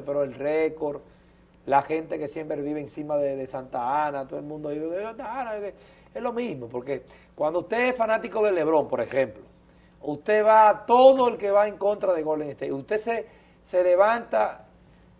pero el récord, la gente que siempre vive encima de, Santa Ana, todo el mundo vive de Santa Ana, es lo mismo, porque cuando usted es fanático de Lebron, por ejemplo, usted va, todo el que va en contra de Golden State, usted se, se levanta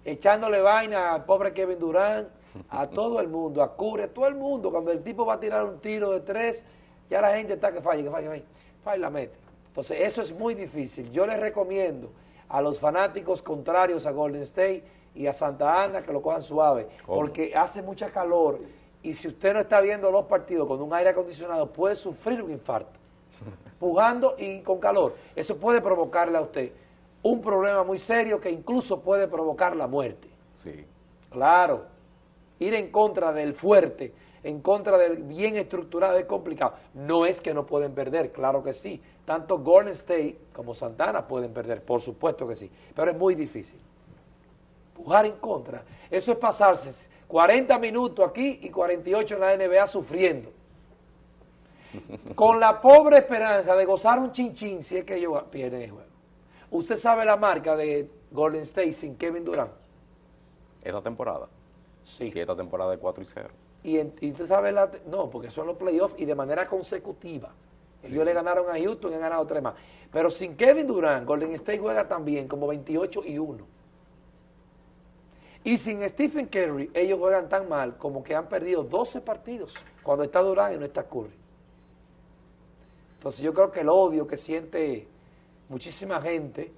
echándole vaina al pobre Kevin Durant, a todo el mundo, a Curry, a todo el mundo, cuando el tipo va a tirar un tiro de tres, ya la gente está que falle, que falle, que falle, falle la mete. Entonces eso es muy difícil. Yo les recomiendo a los fanáticos contrarios a Golden State y a Santa Ana que lo cojan suave, porque hace mucha calor y si usted no está viendo los partidos con un aire acondicionado puede sufrir un infarto, pujando y con calor. Eso puede provocarle a usted un problema muy serio que incluso puede provocar la muerte. Sí. Claro, ir en contra del fuerte, en contra del bien estructurado es complicado. No es que no pueden perder, claro que sí. Tanto Golden State como Santana pueden perder, por supuesto que sí, pero es muy difícil. Pujar en contra, eso es pasarse 40 minutos aquí y 48 en la NBA sufriendo. Con la pobre esperanza de gozar un chinchín si es que ellos pierden el juego. ¿Usted sabe la marca de Golden State sin Kevin Durant? ¿Esta temporada? Sí. sí esta temporada de 4 y 0. Y, usted sabe la... No, porque son los playoffs y de manera consecutiva. Ellos le ganaron a Houston y han ganado tres más. Pero sin Kevin Durant, Golden State juega también como 28 y 1. Y sin Stephen Curry, ellos juegan tan mal como que han perdido 12 partidos cuando está Durant y no está Curry. Entonces yo creo que el odio que siente muchísima gente,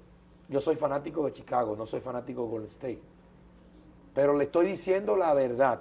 yo soy fanático de Chicago, no soy fanático de Golden State, pero le estoy diciendo la verdad,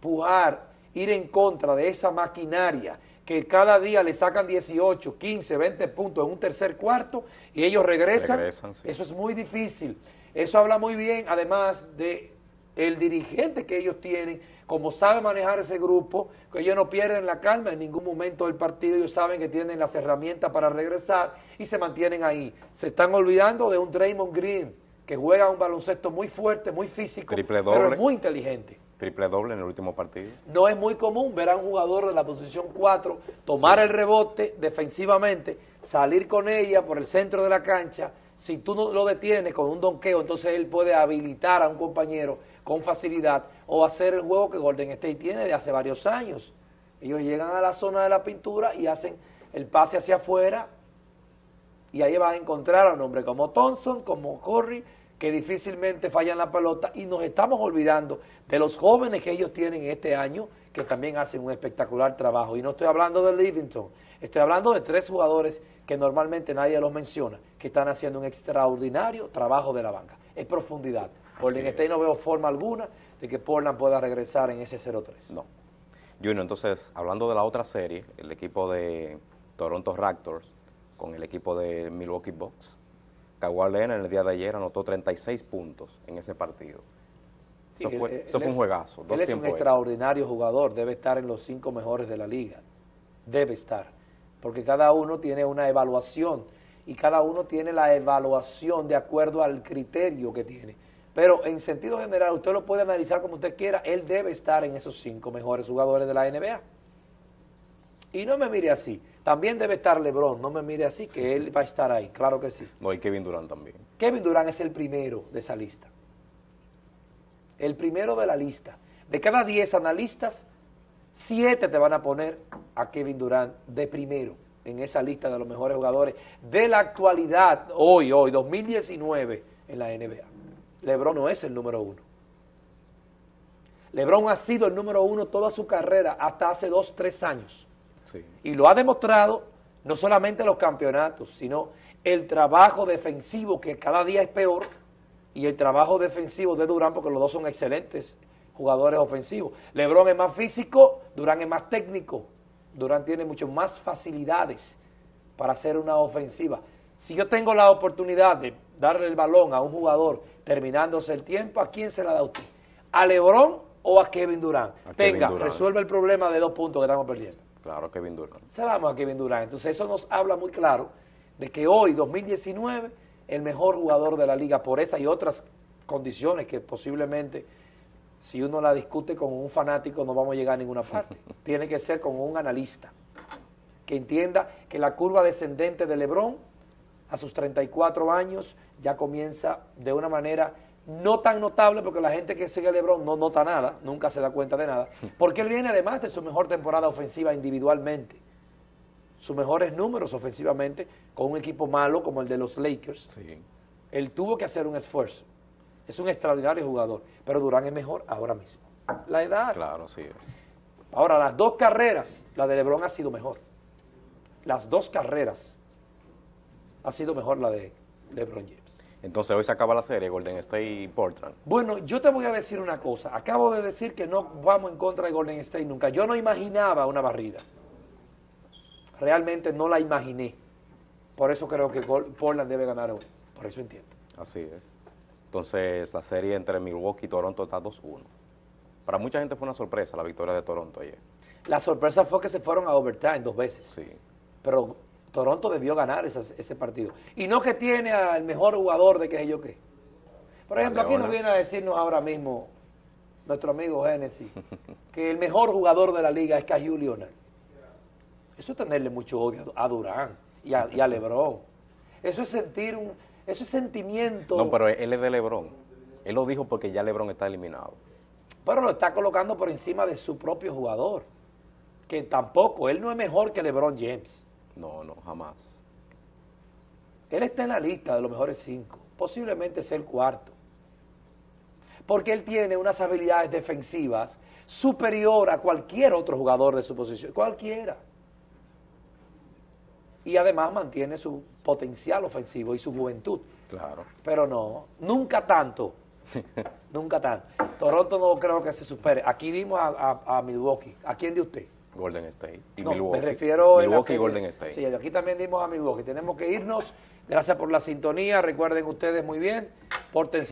pujar, ir en contra de esa maquinaria que cada día le sacan 18, 15, 20 puntos en un tercer cuarto y ellos regresan, eso es muy difícil. Eso habla muy bien, además de el dirigente que ellos tienen, como sabe manejar ese grupo, que ellos no pierden la calma en ningún momento del partido, ellos saben que tienen las herramientas para regresar y se mantienen ahí. Se están olvidando de un Draymond Green, que juega un baloncesto muy fuerte, muy físico, pero es muy inteligente. Triple doble en el último partido. No es muy común ver a un jugador de la posición 4 tomar el rebote defensivamente, salir con ella por el centro de la cancha, si tú no lo detienes con un donqueo, entonces él puede habilitar a un compañero con facilidad o hacer el juego que Golden State tiene de hace varios años. Ellos llegan a la zona de la pintura y hacen el pase hacia afuera y ahí van a encontrar a un hombre como Thompson, como Curry, que difícilmente fallan la pelota y nos estamos olvidando de los jóvenes que ellos tienen este año que también hacen un espectacular trabajo. Y no estoy hablando de Livingston, estoy hablando de tres jugadores que normalmente nadie los menciona, que están haciendo un extraordinario trabajo de la banca. Es profundidad. Portland State no veo forma alguna de que Portland pueda regresar en ese 0-3. No. Junior, entonces, hablando de la otra serie, el equipo de Toronto Raptors con el equipo de Milwaukee Bucks, Kawhi Leonard en el día de ayer anotó 36 puntos en ese partido. eso fue, un juegazo. él es un extraordinario jugador, debe estar en los cinco mejores de la liga. Debe estar. Porque cada uno tiene una evaluación y cada uno tiene la evaluación de acuerdo al criterio que tiene. Pero en sentido general, usted lo puede analizar como usted quiera, él debe estar en esos cinco mejores jugadores de la NBA. Y no me mire así. También debe estar LeBron, no me mire así, que él va a estar ahí, claro que sí. No, y Kevin Durant también. Kevin Durant es el primero de esa lista. El primero de la lista. De cada 10 analistas, 7 te van a poner a Kevin Durant de primero en esa lista de los mejores jugadores de la actualidad, hoy, hoy, 2019, en la NBA. LeBron no es el número uno. LeBron ha sido el número uno toda su carrera, hasta hace dos, tres años. Y lo ha demostrado no solamente los campeonatos, sino el trabajo defensivo que cada día es peor y el trabajo defensivo de Durán, porque los dos son excelentes jugadores ofensivos. Lebron es más físico, Durán es más técnico. Durán tiene mucho más facilidades para hacer una ofensiva. Si yo tengo la oportunidad de darle el balón a un jugador terminándose el tiempo, ¿a quién se la da usted? ¿A Lebron o a Kevin Durán? Tenga, resuelve el problema de dos puntos que estamos perdiendo. Claro, Kevin Durant. Se damos a Kevin Durant. Entonces eso nos habla muy claro de que hoy, 2019, el mejor jugador de la liga por esa y otras condiciones que posiblemente si uno la discute con un fanático no vamos a llegar a ninguna parte. Tiene que ser con un analista que entienda que la curva descendente de Lebron a sus 34 años ya comienza de una manera no tan notable porque la gente que sigue a LeBron no nota nada, nunca se da cuenta de nada, porque él viene además de su mejor temporada ofensiva individualmente, sus mejores números ofensivamente con un equipo malo como el de los Lakers. Sí. Él tuvo que hacer un esfuerzo. Es un extraordinario jugador, pero Durán es mejor ahora mismo. La edad. Claro, sí. Ahora, las dos carreras, la de LeBron ha sido mejor. Las dos carreras ha sido mejor la de LeBron James. Entonces hoy se acaba la serie Golden State y Portland. Bueno, yo te voy a decir una cosa. Acabo de decir que no vamos en contra de Golden State nunca. Yo no imaginaba una barrida. Realmente no la imaginé. Por eso creo que Portland debe ganar hoy. Por eso entiendo. Así es. Entonces la serie entre Milwaukee y Toronto está 2-1. Para mucha gente fue una sorpresa la victoria de Toronto ayer. La sorpresa fue que se fueron a overtime dos veces. Sí. Pero Toronto debió ganar esas- ese partido. Y no que tiene al mejor jugador de qué sé yo qué. Por ejemplo, aquí nos viene a decirnos ahora mismo nuestro amigo Genesis que el mejor jugador de la liga es Cahill Leonard. Eso es tenerle mucho odio a Durán y a, y a LeBron. Eso es sentir un... Eso es sentimiento... No, pero él es de LeBron. Él lo dijo porque ya LeBron está eliminado. pero lo está colocando por encima de su propio jugador. Que tampoco, él no es mejor que LeBron James. No, no, jamás. Él está en la lista de los mejores cinco, posiblemente sea el cuarto. Porque él tiene unas habilidades defensivas superior a cualquier otro jugador de su posición, cualquiera. Y además mantiene su potencial ofensivo y su juventud. Claro. Pero no, nunca tanto. nunca tanto. Toronto no creo que se supere. Aquí dimos a, a- a Milwaukee. ¿A quién de usted? Golden State. Y No, Milwaukee. me refiero Milwaukee y. Golden State. Sí, aquí también dimos a Milwaukee. Tenemos que irnos. Gracias por la sintonía. Recuerden ustedes muy bien. Pórtense